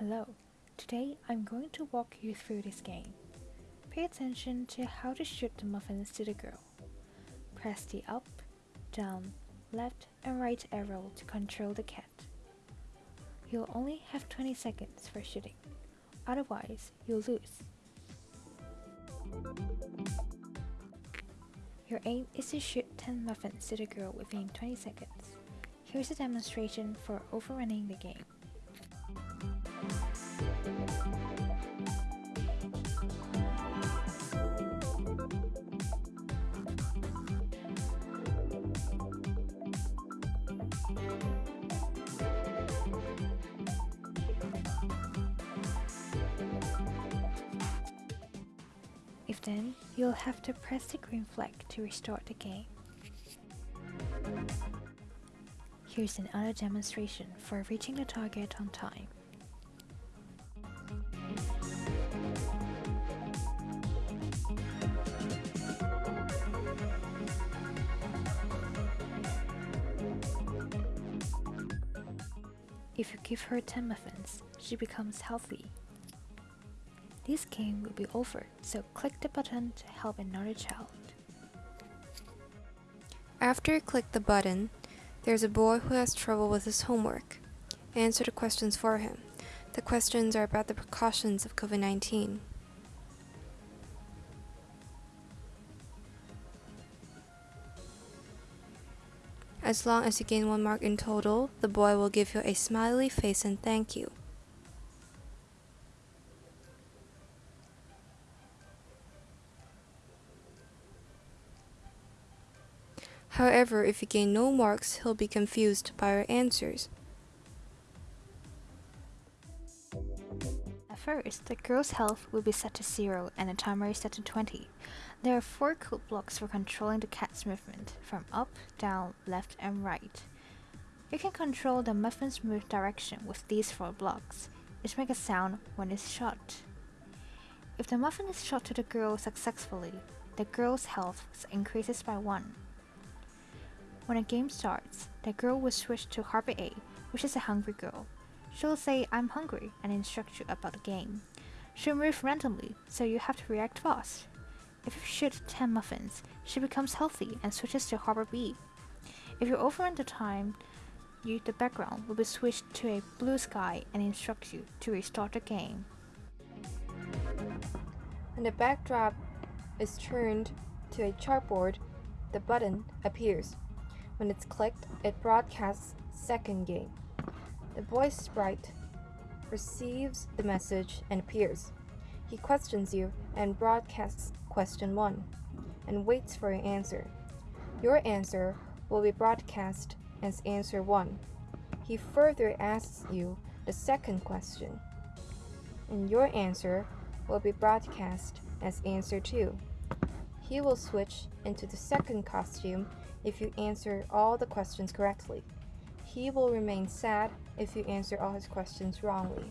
Hello, today I'm going to walk you through this game. Pay attention to how to shoot the muffins to the girl. Press the up, down, left and right arrow to control the cat. You'll only have 20 seconds for shooting, otherwise you'll lose. Your aim is to shoot 10 muffins to the girl within 20 seconds. Here's a demonstration for overrunning the game. If then, you'll have to press the green flag to restart the game. Here's another demonstration for reaching the target on time. If you give her 10 muffins, she becomes healthy. This game will be over, so click the button to help another child. After you click the button, there's a boy who has trouble with his homework. Answer the questions for him. The questions are about the precautions of COVID 19. As long as you gain one mark in total, the boy will give you a smiley face and thank you. However, if you gain no marks, he'll be confused by your answers. At first, the girl's health will be set to 0 and the timer is set to 20. There are 4 code blocks for controlling the cat's movement, from up, down, left and right. You can control the muffin's move direction with these 4 blocks. It makes a sound when it's shot. If the muffin is shot to the girl successfully, the girl's health increases by 1. When a game starts, the girl will switch to Harbor A, which is a hungry girl. She'll say, I'm hungry, and instruct you about the game. She'll move randomly, so you have to react fast. If you shoot 10 muffins, she becomes healthy and switches to Harbor B. If you overrun the time, you, the background will be switched to a blue sky and instruct you to restart the game. When the backdrop is turned to a chalkboard, the button appears. When it's clicked, it broadcasts second game. The boy's sprite receives the message and appears. He questions you and broadcasts question 1 and waits for your answer. Your answer will be broadcast as answer 1. He further asks you the second question, and your answer will be broadcast as answer 2. He will switch into the second costume if you answer all the questions correctly. He will remain sad if you answer all his questions wrongly.